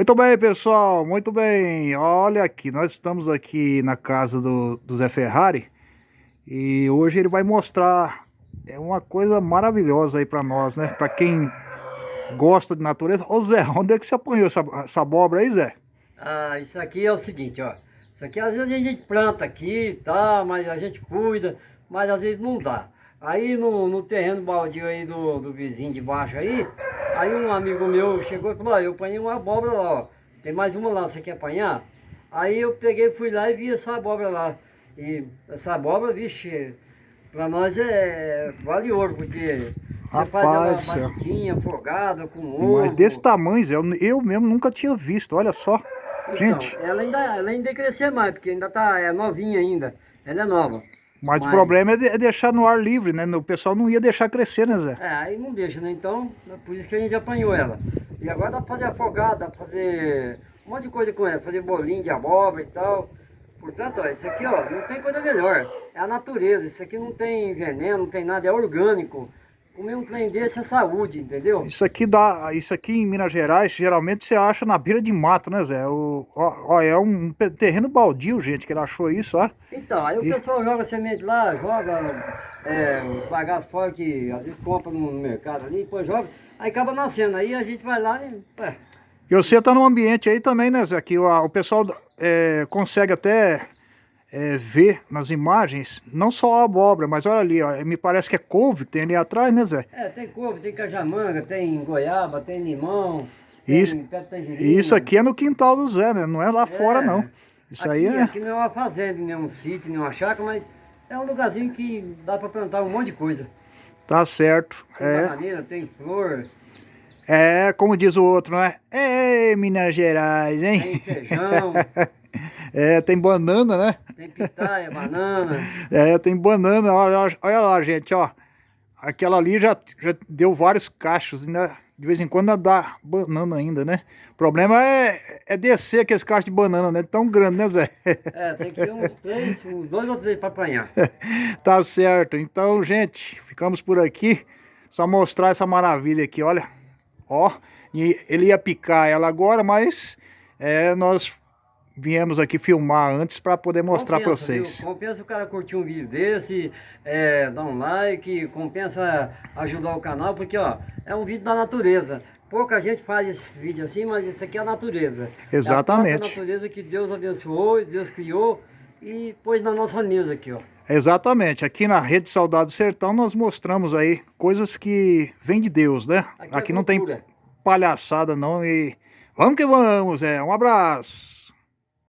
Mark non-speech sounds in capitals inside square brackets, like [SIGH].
Muito bem, pessoal, muito bem. Olha aqui, nós estamos aqui na casa do, do Zé Ferrari e hoje ele vai mostrar é uma coisa maravilhosa aí para nós, né? Para quem gosta de natureza. Ô Zé, onde é que você apanhou essa, essa abóbora aí, Zé? Ah, isso aqui é o seguinte, ó. Isso aqui às vezes a gente planta aqui, tá, mas a gente cuida, mas às vezes não dá. Aí no, no terreno baldio aí do, do vizinho de baixo aí, aí um amigo meu chegou e falou, ó, eu apanhei uma abóbora lá, ó. Tem mais uma lá, você quer apanhar? Aí eu peguei, fui lá e vi essa abóbora lá. E essa abóbora, vixe, pra nós é vale ouro, porque você faz ela batidinha, afogada, com ovo. Mas desse tamanho, eu, eu mesmo nunca tinha visto, olha só. Então, Gente. ela ainda, ela ainda crescer mais, porque ainda tá é novinha ainda. Ela é nova. Mas, Mas, o problema é, é, deixar no ar livre, né? O pessoal não ia deixar crescer, né, Zé? É, aí não deixa, né? Então, é por isso que a gente apanhou ela. E agora dá pra fazer afogada, dá pra fazer um monte de coisa com ela, fazer bolinho de abóbora e tal. Portanto, ó, isso aqui, ó, não tem coisa melhor. É a natureza, isso aqui não tem veneno, não tem nada, é orgânico. Comer um trem desse é saúde, entendeu? Isso aqui dá, isso aqui em Minas Gerais, geralmente você acha na beira de mato, né, Zé? O, ó, ó, é um terreno baldio, gente, que ele achou isso, ó. Então, aí e... o pessoal joga semente lá, joga é, os bagaços fora que às vezes compra no mercado ali, depois joga, aí acaba nascendo. Aí a gente vai lá e... É. E você tá num ambiente aí também, né, Zé? Que o, o pessoal é, consegue até é, ver nas imagens, não só a abóbora, mas olha ali, ó, me parece que é couve que tem ali atrás, né Zé? É, tem couve, tem cajamanga, tem goiaba, tem limão, isso, tem Isso aqui é no quintal do Zé, né? Não é lá é, fora não. Isso aqui, aí é... Aqui não é uma fazenda, nem um sítio, nem uma chácara, mas é um lugarzinho que dá para plantar um monte de coisa. Tá certo. Tem é. bananeira, tem flor. É, como diz o outro, né? Ei, Minas Gerais, hein? Tem feijão. [LAUGHS] É, tem banana, né? Tem pitaia, banana. [LAUGHS] É, tem banana. Olha, olha lá, gente, ó. Aquela ali já, já deu vários cachos, né? De vez em quando dá banana ainda, né? O problema é, é descer aqueles cachos de banana, né? Tão grande, né, Zé? [LAUGHS] É, tem que ir uns três, uns dois ou três para apanhar. [LAUGHS] tá certo. Então, gente, ficamos por aqui. Só mostrar essa maravilha aqui, olha. Ó, e ele ia picar ela agora, mas é, nós viemos aqui filmar antes para poder mostrar para vocês. Viu? Compensa o cara curtir um vídeo desse, é, dar um like, compensa ajudar o canal, porque ó, é um vídeo da natureza. Pouca gente faz esse vídeo assim, mas isso aqui é a natureza. Exatamente. É a natureza que Deus abençoou, Deus criou e pôs na nossa mesa aqui, ó. Exatamente. Aqui na Rede Saudade Sertão nós mostramos aí coisas que vêm de Deus, né? Aqui, é aqui não tem palhaçada não e vamos que vamos, é. Um abraço.